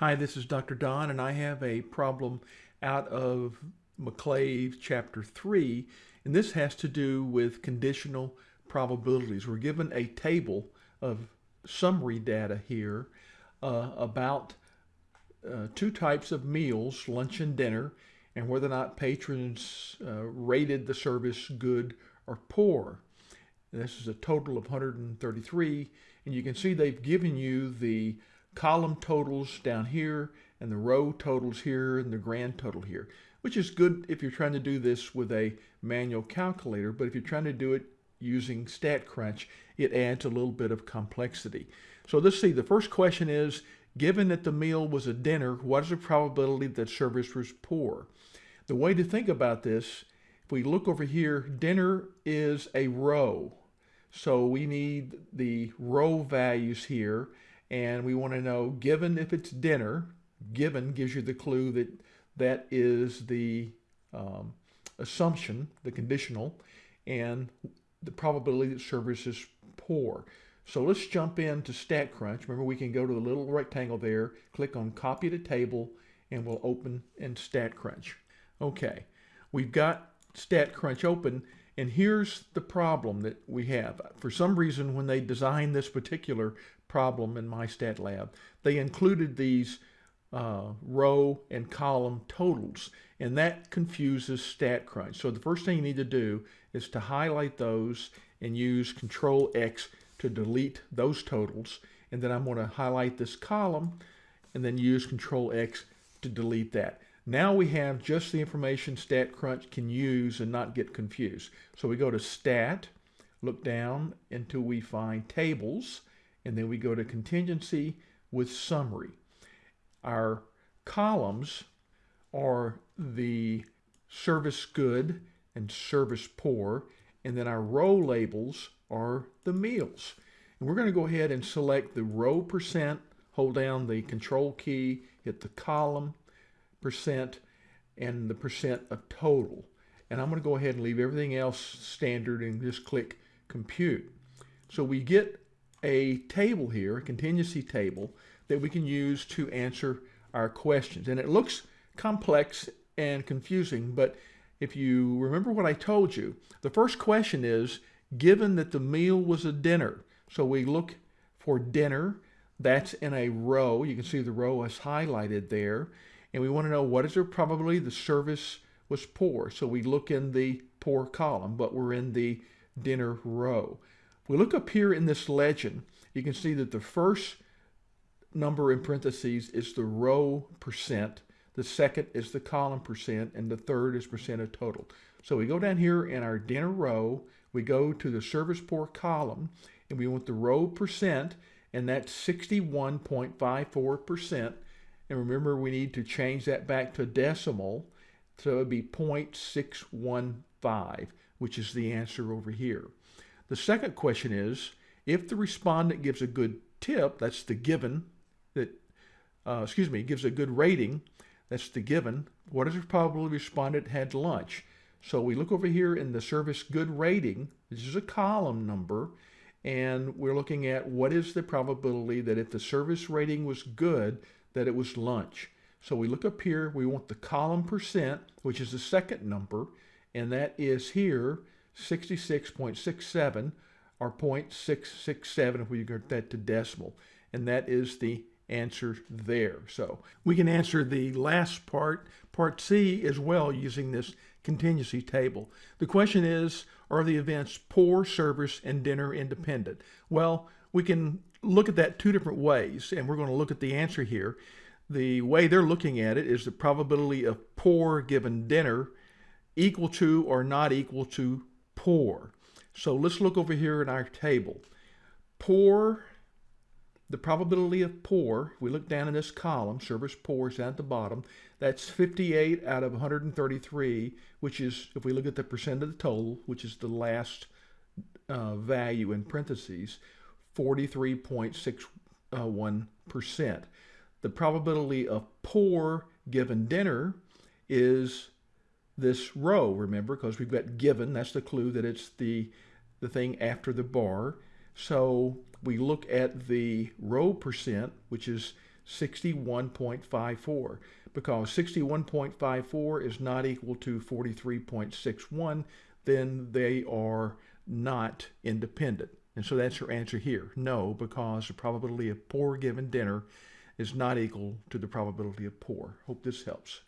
Hi, this is Dr. Don, and I have a problem out of McClave chapter 3, and this has to do with conditional probabilities. We're given a table of summary data here uh, about uh, two types of meals, lunch and dinner, and whether or not patrons uh, rated the service good or poor. This is a total of 133, and you can see they've given you the column totals down here and the row totals here and the grand total here, which is good if you're trying to do this with a manual calculator, but if you're trying to do it using StatCrunch, it adds a little bit of complexity. So let's see, the first question is, given that the meal was a dinner, what is the probability that service was poor? The way to think about this, if we look over here, dinner is a row. So we need the row values here and we want to know given if it's dinner given gives you the clue that that is the um, assumption the conditional and the probability that service is poor. So let's jump into StatCrunch remember we can go to the little rectangle there click on copy to table and we'll open in StatCrunch okay we've got StatCrunch open and here's the problem that we have. For some reason, when they designed this particular problem in MyStatLab, they included these uh, row and column totals, and that confuses StatCrunch. So the first thing you need to do is to highlight those and use Control X to delete those totals. And then I'm going to highlight this column and then use Control X to delete that. Now we have just the information StatCrunch can use and not get confused. So we go to Stat, look down until we find Tables, and then we go to Contingency with Summary. Our columns are the service good and service poor, and then our row labels are the meals. And we're going to go ahead and select the row percent, hold down the control key, hit the column, percent and the percent of total. And I'm going to go ahead and leave everything else standard and just click compute. So we get a table here, a contingency table, that we can use to answer our questions. And it looks complex and confusing, but if you remember what I told you, the first question is, given that the meal was a dinner, so we look for dinner, that's in a row. You can see the row is highlighted there and we want to know what is the probability the service was poor. So we look in the poor column, but we're in the dinner row. We look up here in this legend, you can see that the first number in parentheses is the row percent, the second is the column percent, and the third is percent of total. So we go down here in our dinner row, we go to the service poor column, and we want the row percent, and that's 61.54%. And remember, we need to change that back to decimal. So it would be 0.615, which is the answer over here. The second question is, if the respondent gives a good tip, that's the given, that, uh, excuse me, gives a good rating, that's the given, what is the probability respondent had lunch? So we look over here in the service good rating, this is a column number, and we're looking at what is the probability that if the service rating was good, that it was lunch. So we look up here, we want the column percent, which is the second number, and that is here 66.67 or 0.667 if we convert that to decimal. And that is the answer there. So we can answer the last part, part C, as well using this contingency table. The question is, are the events poor, service, and dinner independent? Well, we can look at that two different ways, and we're going to look at the answer here. The way they're looking at it is the probability of poor given dinner equal to or not equal to poor. So let's look over here in our table. Poor, the probability of poor, we look down in this column, service poor is down at the bottom, that's 58 out of 133, which is, if we look at the percent of the total, which is the last uh, value in parentheses, 43.61%. The probability of poor given dinner is this row, remember, because we've got given, that's the clue that it's the, the thing after the bar. So we look at the row percent, which is 61.54 because 61.54 is not equal to 43.61, then they are not independent. And so that's your answer here. No, because the probability of poor given dinner is not equal to the probability of poor. Hope this helps.